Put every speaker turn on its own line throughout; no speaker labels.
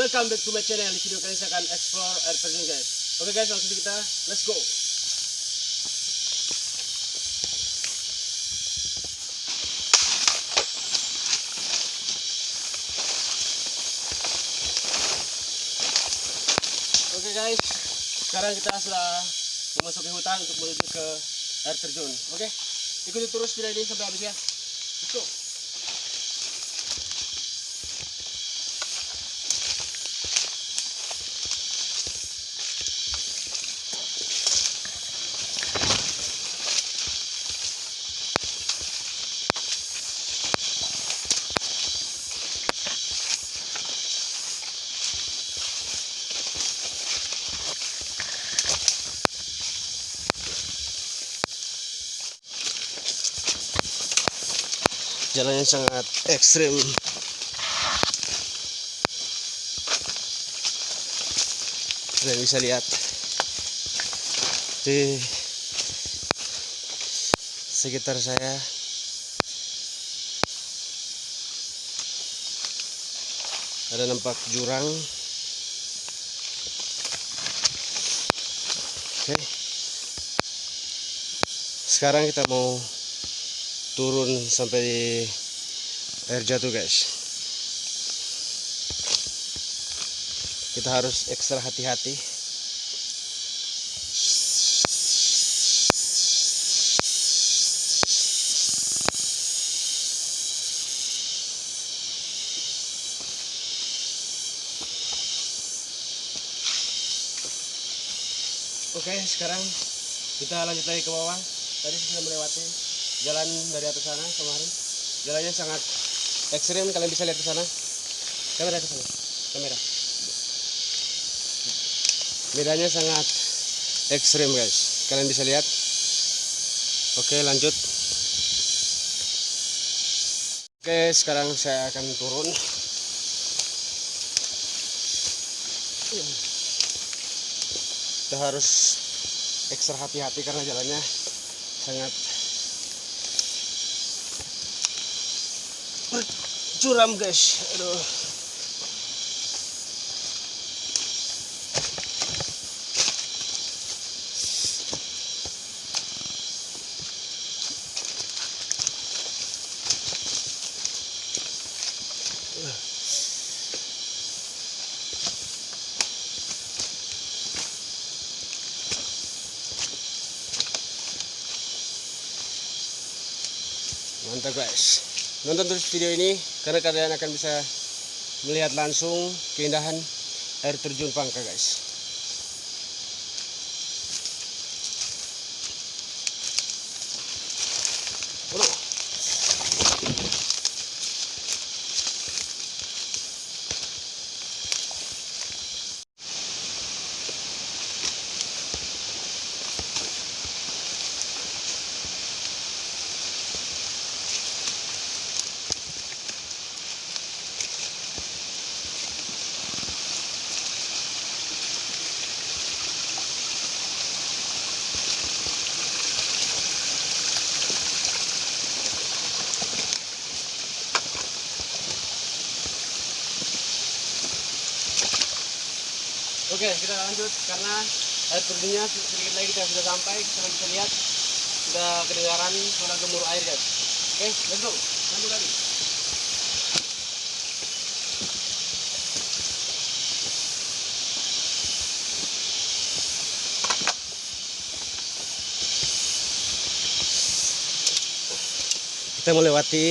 Welcome back to my channel. Di video kali ini saya akan explore air terjun guys. Oke guys, langsung kita let's go. Oke guys, sekarang kita sudah memasuki hutan untuk menuju ke air terjun. Oke, ikuti terus video ini sampai habis ya. Let's go. Jalan yang sangat ekstrim kalian bisa lihat. Di sekitar saya. Ada nampak jurang. Oke. Sekarang kita mau turun sampai air jatuh guys kita harus ekstra hati-hati Oke, sekarang kita lanjut lagi ke bawah. Tadi sudah melewati jalan dari atas sana kemarin. Jalannya sangat ekstrim kalian bisa lihat ke sana. Kamera ke sana kamera. Bedanya sangat ekstrim guys. Kalian bisa lihat. Oke lanjut. Oke sekarang saya akan turun. Kita harus ekstra hati-hati karena jalannya sangat curam guys. Aduh. Mantap guys. Nonton terus video ini karena kalian akan bisa melihat langsung keindahan air terjun Pangka guys Oke, kita lanjut karena air terjunnya sedikit lagi kita sudah sampai. Kita bisa lihat sudah kedengaran suara gemuruh air guys. Oke, let's go. Lanjut lagi. Kita melewati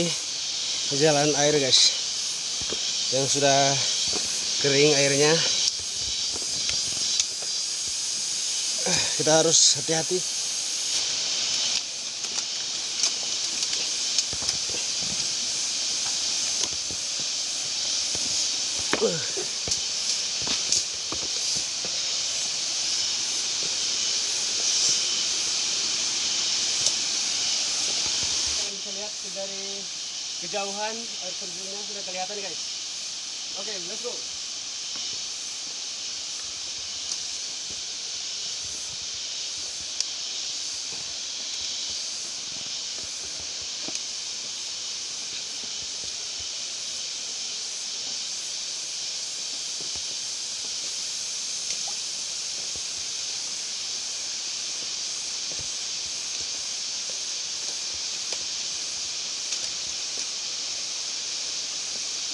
jalan air guys, yang sudah kering airnya. Kita harus hati-hati. Dari kejauhan air terjunnya sudah kelihatan guys. Oke okay, let's go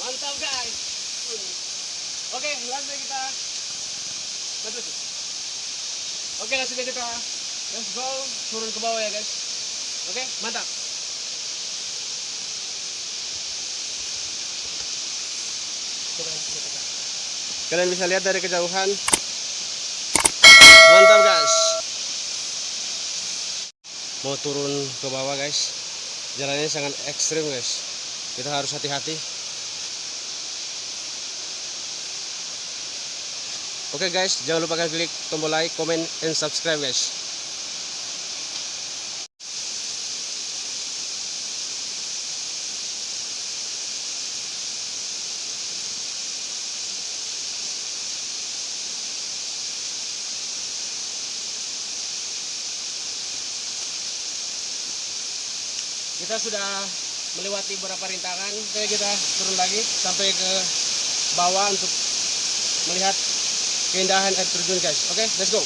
Mantap guys. Oke, langsung kita lanjut. Oke, langsung kita let's go turun ke bawah ya guys. Oke, mantap. Kalian bisa lihat dari kejauhan. Mantap guys. Mau turun ke bawah guys. Jalannya sangat ekstrim guys. Kita harus hati-hati. Oke guys, jangan lupa klik tombol like, comment, and subscribe guys. kita sudah melewati beberapa rintangan Oke, kita turun lagi sampai ke bawah untuk melihat keindahan air terjun guys. Oke let's go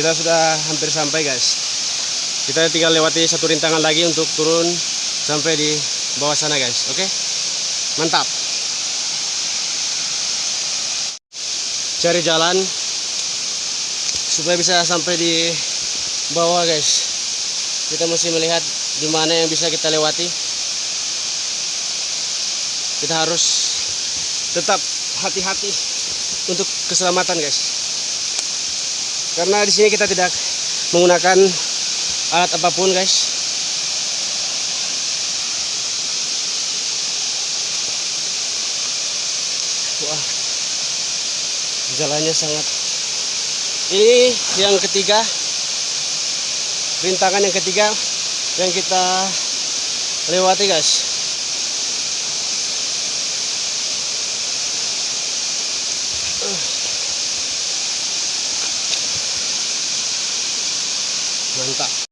kita sudah hampir sampai guys. Kita tinggal lewati satu rintangan lagi untuk turun sampai di bawah sana guys. Oke? Mantap. Cari jalan supaya bisa sampai di bawah guys. Kita mesti melihat di mana yang bisa kita lewati. Kita harus tetap hati-hati untuk keselamatan guys karena di sini kita tidak menggunakan alat apa pun guys. Wah jalannya sangat. Ini yang ketiga. Rintangan yang ketiga yang kita lewati guys mantap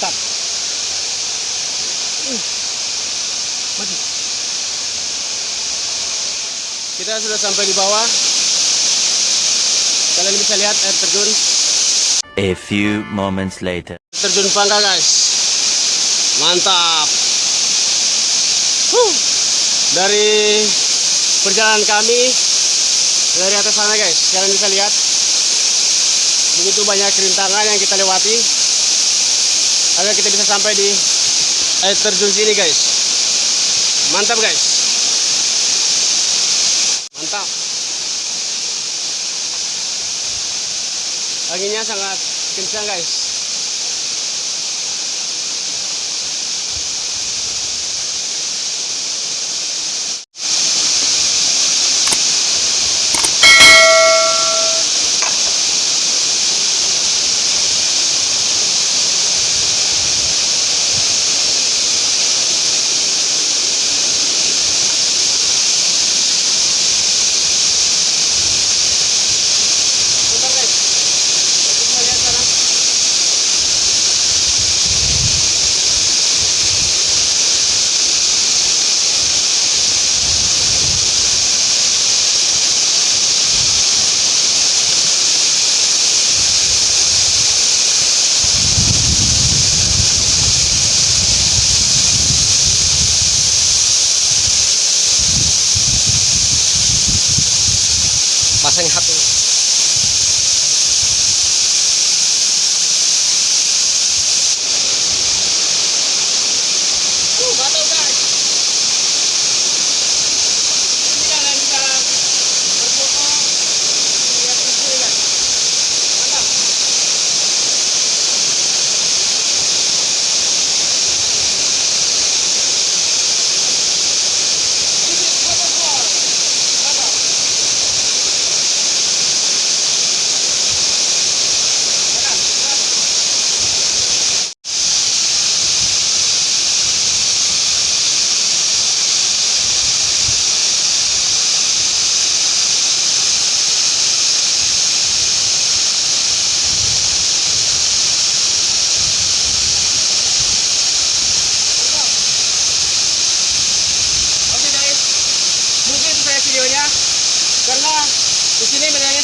mantap uh. maju kita sudah sampai di bawah. Kalian bisa lihat air terjun.
A few moments later.
terjun Pangga guys. Mantap. Huh. dari perjalanan kami dari atas sana guys. Kalian bisa lihat. Begitu banyak rintangan yang kita lewati agar kita bisa sampai di air terjun sini guys. Mantap guys. Mantap. Anginnya sangat kencang guys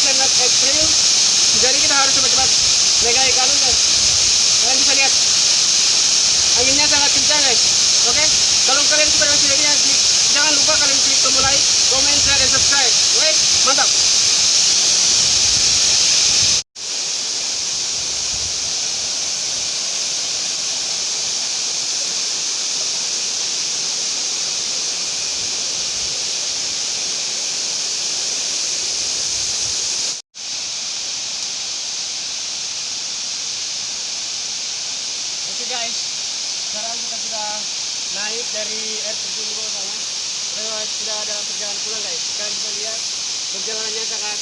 sangat ekstrim jadi kita harus cepat-cepat naik ikan guys kalian bisa lihat. Anginnya sangat kencang guys. Oke? Kalau kalian suka dengan videonya jangan lupa kalian klik tombol like comment share Guys, sekarang kita sudah naik dari air terjun bawah sana. Kita sudah dalam perjalanan pulang guys. Kalian bisa lihat perjalanannya sangat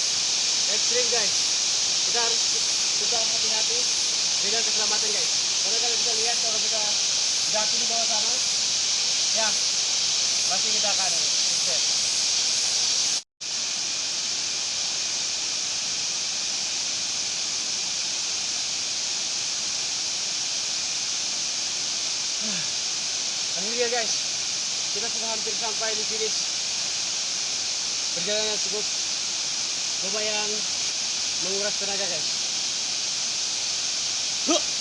ekstrim guys. Kita harus tetap hati-hati dengan keselamatan guys. Karena kalian bisa lihat kalau kita jatuh di bawah sana, ya pasti kita akan Akhirnya guys, kita sudah hampir sampai di finish. Perjalanan cukup lumayan menguras tenaga guys. Huh.